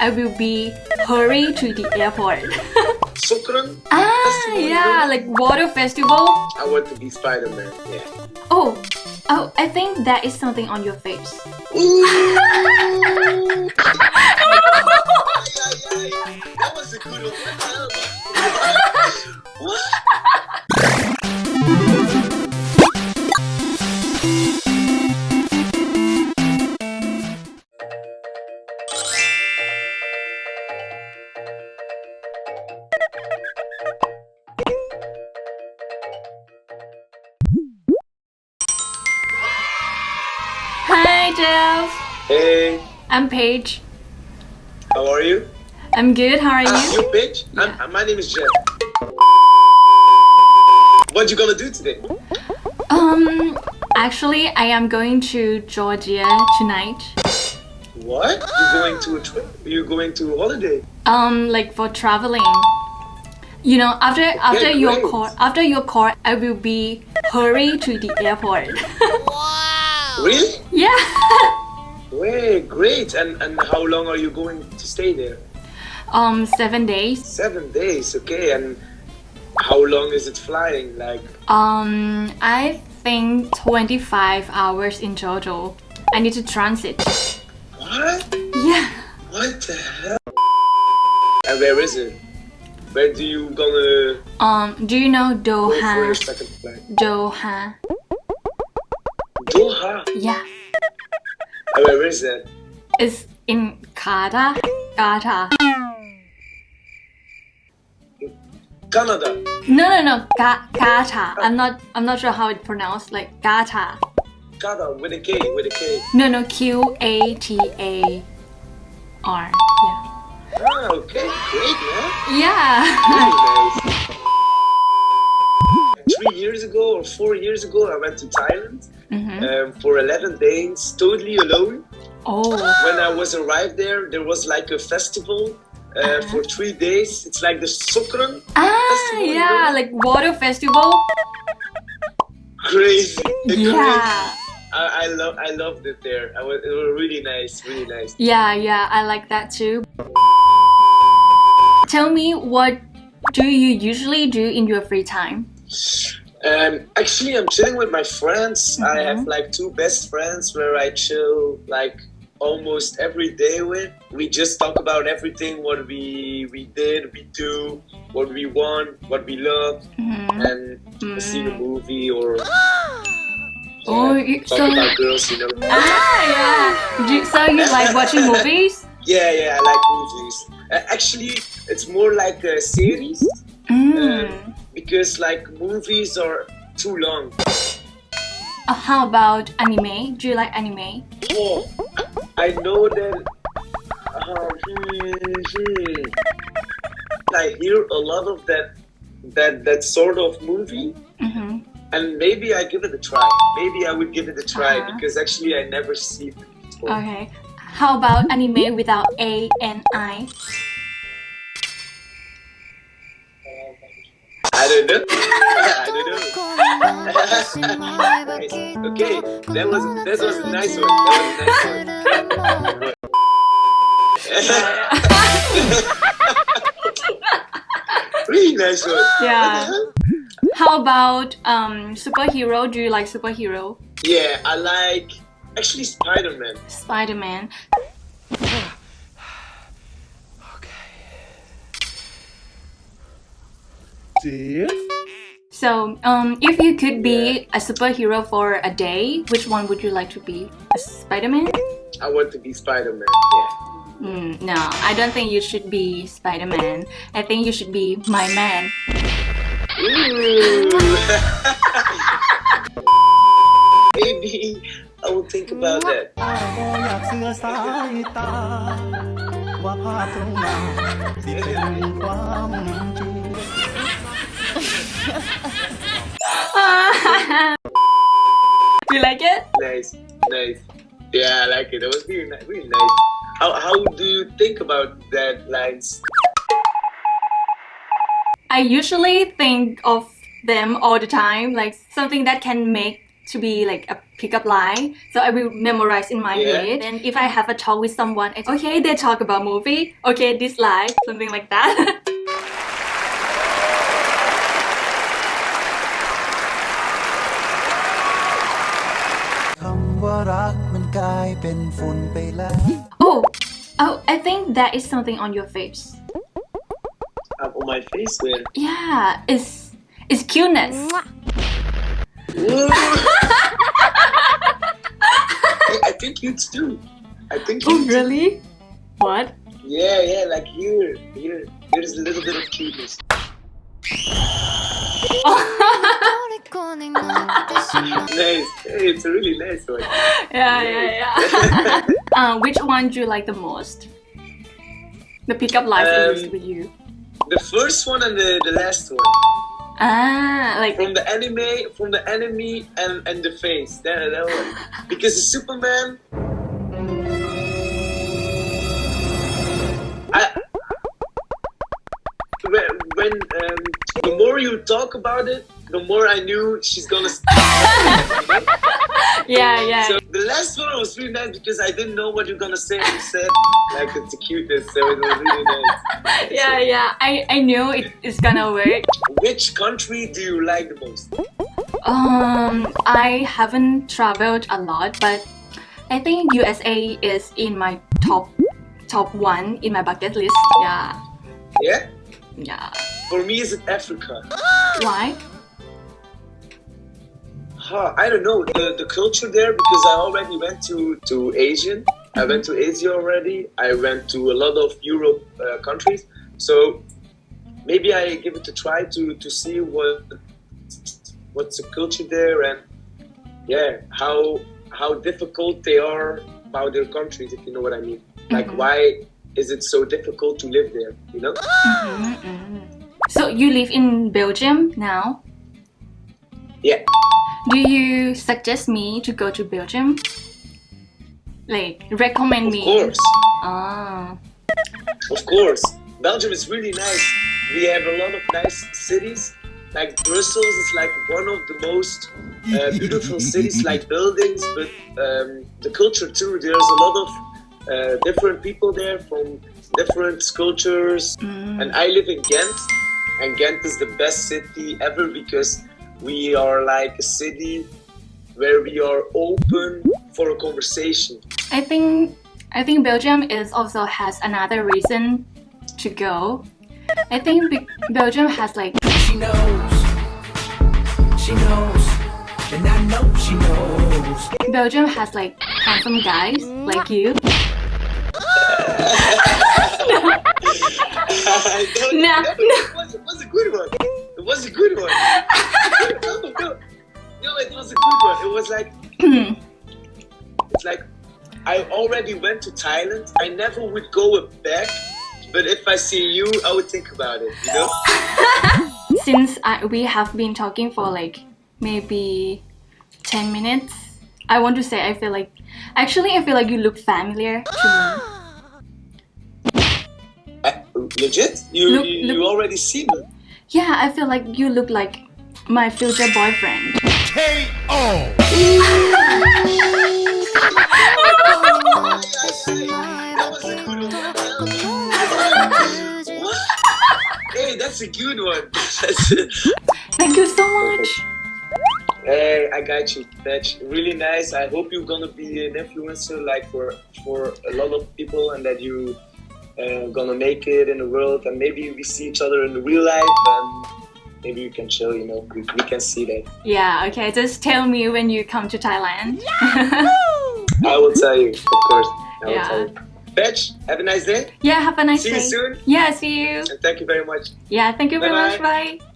I will be hurry to the airport. Songkran? ah, Festival, yeah, like water festival. I want to be Spider-Man. Yeah. Oh, oh, I think that is something on your face. That was a good one. what? Hi, Jeff. Hey, I'm Paige. how are you? I'm good. How are Ah, you? you bitch? Yeah. I'm, my name is Jeff. What you gonna do today? Um, actually, I am going to Georgia tonight. What? You going to a trip? You're going to a holiday? Um, like for traveling. You know, after after your call, after your call, I will be hurry to the airport. Really? yeah. Way great. And and how long are you going to stay there? Um, seven days. Seven days. Okay. And how long is it flying? Like Um, I think 25 hours in total. I need to transit. what? Yeah. What the hell? And where is it? Where do you gonna Um, do you know go for your Doha? Doha. Doha. Yeah. Where is that? It's in Qatar. Qatar. Canada. No, no, no. Ga- Qatar. I'm not. I'm not sure how it pronounced. Like Qatar. Canada with a K. With a K. No, no. Q A T A R. Yeah. Ah, okay. Great, man. Yeah. Really nice. Three years ago or four years ago, I went to Thailand hmm um, for 11 days, totally alone. Oh. When I was arrived there, there was like a festival uh, for three days. It's like the Songkran. Ah, Festival, yeah. Like water festival. Crazy. Crazy. Yeah. I, I love I loved it there. I was, it was really nice, really nice. Yeah, yeah. I like that too. Tell me what do you usually do in your free time? Um, actually, I'm chilling with my friends. I Mhm. have like two best friends where I chill like almost every day with. We just talk about everything what we we did, we do, what we want, what we love, Mhm. and see the movie or Oh, you- talk so- about girls, you know. Ah, yeah. So you like watching movies? Yeah, yeah, I like movies. Uh, actually, it's more like a series Mm. Because like movies are too long. Uh, how about anime? Do you like anime? Oh, I know that. Um, hmm, hmm. I hear a lot of that, that that sort of movie, Mm-hmm. and maybe I give it a try. Maybe I would give it a try Uh-huh. because actually I never see it before. Okay. How about anime without A and I? Don't know. I don't know. Nice. Okay, that was that was a nice one. That was a nice one. really nice one. Yeah. What the hell? How about um superhero? Do you like superhero? Yeah, I like actually Spider-Man. Spider-Man. So, um, if you could be a superhero for a day, which one would you like to be? A Spider-Man? I want to be Spider-Man. Yeah. Mm, no, I don't think you should be Spider-Man. I think you should be my man. Maybe I will think about that. Do you like it? Nice, nice. Yeah, I like it. That was really, really nice. How how do you think about that lines? I usually think of them all the time, like something that can make to be like a pickup line. So I will memorize in my Yeah. head. And if I have a talk with someone, it's, okay, they talk about movie. Okay, this line, something like that. รักมันกลายเป็นฝุ่นไปแล้ว Oh oh I think that is something on your face. On my face where yeah it's it's cuteness. I think you too. I think you oh, really? What? Yeah yeah like here here. There's a little bit of cuteness. Nice. It's a really nice one. yeah, yeah, yeah. uh, which one do you like the most? The pickup lines I used Um, with you. The first one and the, the last one. Ah, like From the anime, from the enemy and, and the face. That, that one. Because the Superman. I, when um, the more you talk about it, the more I knew she's gonna. yeah, yeah. So the last one was really nice because I didn't know what you're gonna say. and You said like it's the cutest, so it was really nice. yeah, yeah. I, I knew it is gonna work. Which country do you like the most? Um, I haven't traveled a lot, but I think USA is in my top top one in my bucket list. Yeah, Yeah, yeah. for me, is it Africa? Why? Huh, I don't know the, the culture there because I already went to to Asian. I went to Asia already. I went to a lot of Europe uh, countries. So maybe I give it a try to to see what what's the culture there and yeah how how difficult they are about their countries if you know what I mean. Like Mhm. why is it so difficult to live there? You know? Mm-mm. So you live in Belgium now. Yeah. Do you suggest me to go to Belgium? Like recommend Of me? Of course. Ah. Of course, Belgium is really nice. We have a lot of nice cities. Like Brussels is like one of the most uh, beautiful cities, like buildings, but um, the culture too. There's a lot of uh, different people there from different cultures. Mm. And I live in Ghent, and Ghent is the best city ever because we are like a city where we are open for a conversation. I think I think Belgium is also has another reason to go. I think Be- Belgium has like She knows. She knows. And I know she knows. Belgium has like handsome guys like you. Don't- No, no, It, was, it was a good one. It was a good one. no, no, no, it was a good one. It was like it's like I already went to Thailand. I never would go back, but if I see you, I would think about it. You know? Since I, we have been talking for like maybe 10 minutes, I want to say I feel like actually I feel like you look familiar to me. Uh, legit? You Look- you, look- you already see me? Yeah, I feel like you look like my future boyfriend. That was a good one. What? Hey, that's a good one. Thank you so much. Hey, I got you. That's really nice. I hope you're gonna be an influencer like for for a lot of people, and that you uh, gonna make it in the world. And maybe we see each other in the real life, and maybe you can chill. You know, we, we can see that. Yeah, okay, just tell me when you come to Thailand. Yeah! I will tell you, of course. I will Yeah. tell you. Fetch, have a nice day, yeah, have a nice See day. you soon. Yeah, see you. and thank you very much. Yeah, thank you very Bye-bye. much. Bye.